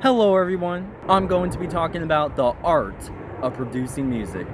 Hello everyone, I'm going to be talking about the art of producing music.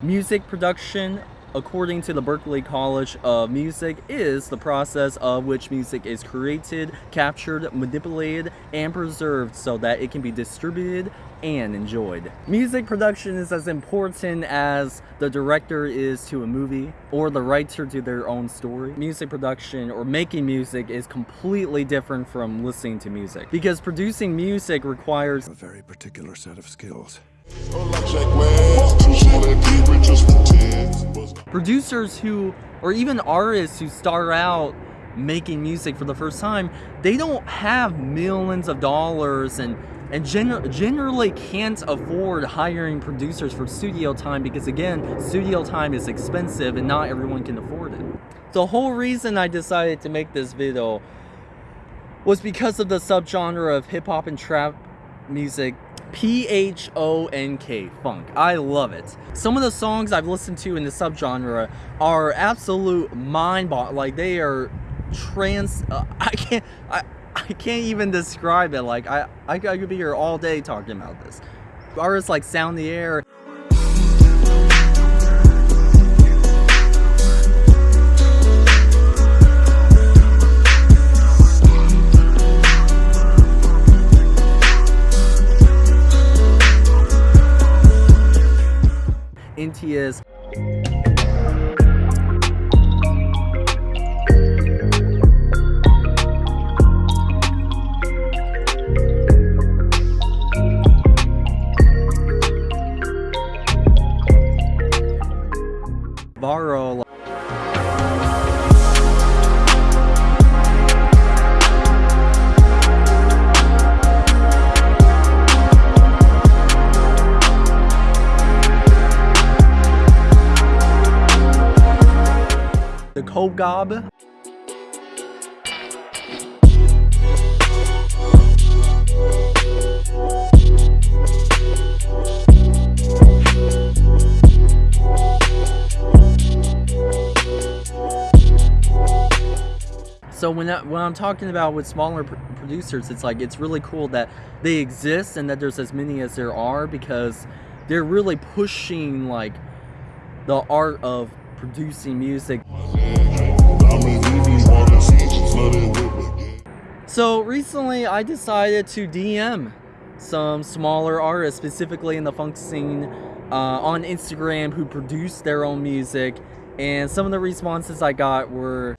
Music production according to the Berklee College of Music, is the process of which music is created, captured, manipulated, and preserved so that it can be distributed and enjoyed. Music production is as important as the director is to a movie or the writer to their own story. Music production or making music is completely different from listening to music because producing music requires a very particular set of skills. Producers who, or even artists who start out making music for the first time, they don't have millions of dollars and and gen generally can't afford hiring producers for studio time because again, studio time is expensive and not everyone can afford it. The whole reason I decided to make this video was because of the subgenre of hip hop and trap music P-H-O-N-K, phonk. I love it. Some of the songs I've listened to in the subgenre are absolute mind boggling. like they are trans, uh, I can't, I, I can't even describe it. Like I, I, could be here all day talking about this. Artists like Sound the Air, NTS. Borrow Kogob. So when, I, when I'm talking about with smaller pr producers, it's like it's really cool that they exist and that there's as many as there are because they're really pushing like the art of producing music. So recently I decided to DM some smaller artists, specifically in the phonk scene, uh, on Instagram who produce their own music. And some of the responses I got were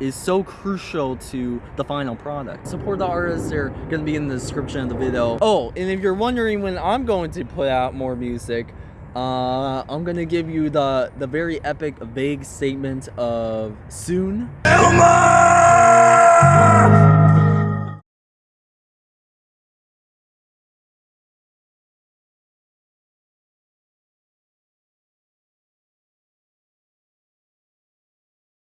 is so crucial to the final product. Support the artists, they're gonna be in the description of the video. Oh, and if you're wondering when I'm going to put out more music, uh, I'm gonna give you the, the very epic, vague statement of soon. Elmer!